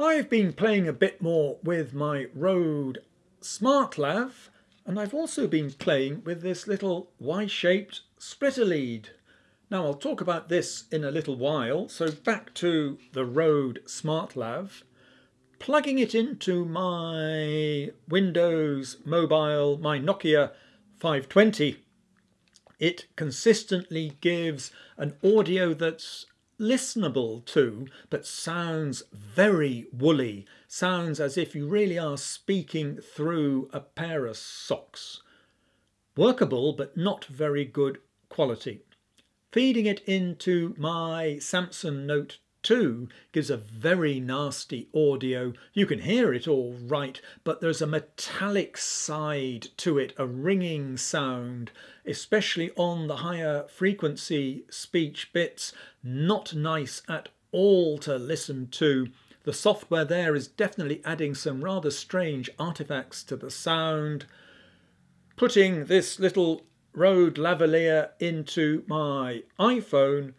I've been playing a bit more with my Rode SmartLav and I've also been playing with this little Y-shaped splitter lead. Now I'll talk about this in a little while, so back to the Rode SmartLav. Plugging it into my Windows mobile, my Nokia 520, it consistently gives an audio that's listenable to, but sounds very woolly. Sounds as if you really are speaking through a pair of socks. Workable, but not very good quality. Feeding it into my Samsung Note 2 gives a very nasty audio. You can hear it all right, but there's a metallic side to it, a ringing sound, especially on the higher frequency speech bits. Not nice at all to listen to. The software there is definitely adding some rather strange artifacts to the sound. Putting this little Rode lavalier into my iPhone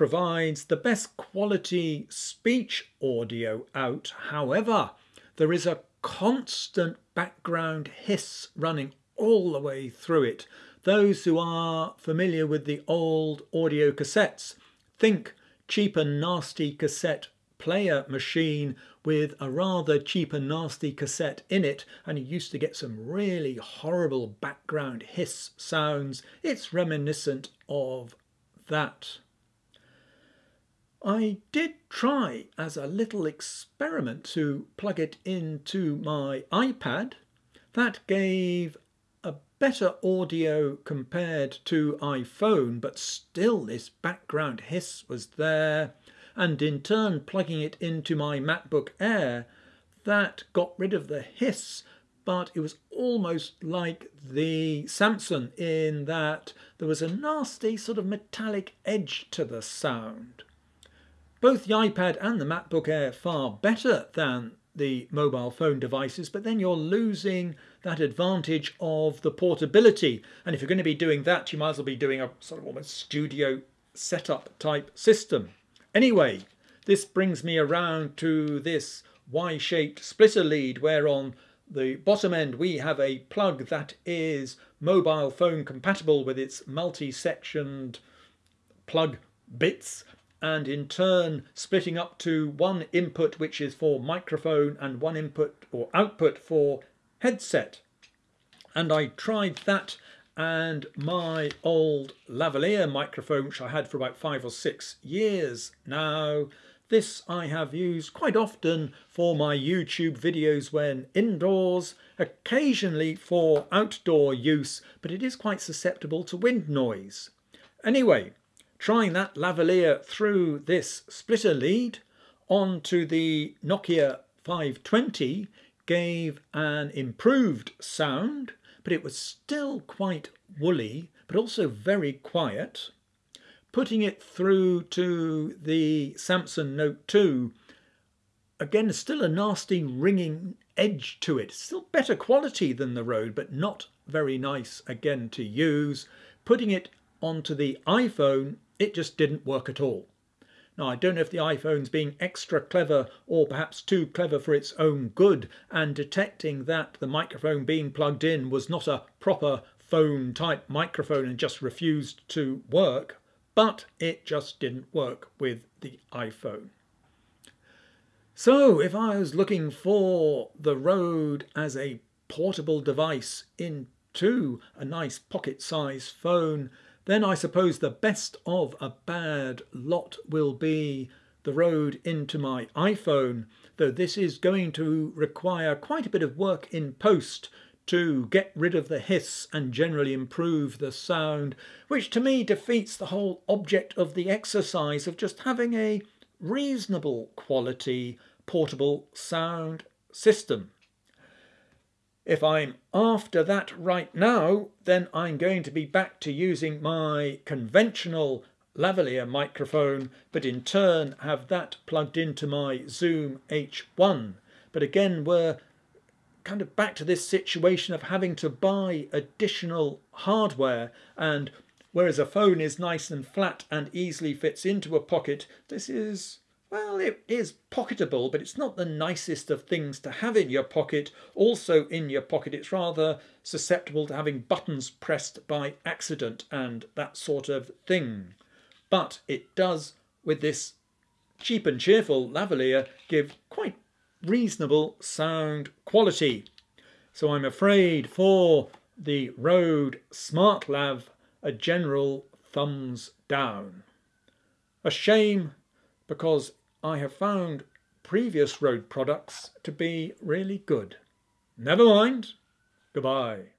provides the best quality speech audio out. However, there is a constant background hiss running all the way through it. Those who are familiar with the old audio cassettes think cheap and nasty cassette player machine with a rather cheap and nasty cassette in it and you used to get some really horrible background hiss sounds. It's reminiscent of that. I did try as a little experiment to plug it into my iPad. That gave a better audio compared to iPhone, but still this background hiss was there. And in turn, plugging it into my MacBook Air, that got rid of the hiss, but it was almost like the Samsung in that there was a nasty sort of metallic edge to the sound. Both the iPad and the MacBook Air far better than the mobile phone devices, but then you're losing that advantage of the portability. And if you're going to be doing that, you might as well be doing a sort of almost studio setup type system. Anyway, this brings me around to this Y-shaped splitter lead where on the bottom end we have a plug that is mobile phone compatible with its multi-sectioned plug bits and in turn splitting up to one input which is for microphone and one input or output for headset. And I tried that and my old lavalier microphone which I had for about five or six years now. This I have used quite often for my YouTube videos when indoors, occasionally for outdoor use, but it is quite susceptible to wind noise. Anyway, trying that lavalier through this splitter lead onto the Nokia 520 gave an improved sound, but it was still quite woolly, but also very quiet. Putting it through to the Samsung Note 2, again, still a nasty ringing edge to it. Still better quality than the Rode, but not very nice again to use. Putting it onto the iPhone it just didn't work at all. Now, I don't know if the iPhone's being extra clever or perhaps too clever for its own good and detecting that the microphone being plugged in was not a proper phone type microphone and just refused to work, but it just didn't work with the iPhone. So, if I was looking for the Rode as a portable device into a nice pocket size phone, then I suppose the best of a bad lot will be the Rode into my iPhone, though this is going to require quite a bit of work in post to get rid of the hiss and generally improve the sound, which to me defeats the whole object of the exercise of just having a reasonable quality portable sound system. If I'm after that right now, then I'm going to be back to using my conventional lavalier microphone, but in turn have that plugged into my Zoom H1. But again, we're kind of back to this situation of having to buy additional hardware and whereas a phone is nice and flat and easily fits into a pocket, this is well, it is pocketable, but it's not the nicest of things to have in your pocket. Also, in your pocket, it's rather susceptible to having buttons pressed by accident and that sort of thing. But it does, with this cheap and cheerful lavalier, give quite reasonable sound quality. So I'm afraid for the Rode SmartLav, a general thumbs down. A shame because I have found previous Rode products to be really good. Never mind. Goodbye.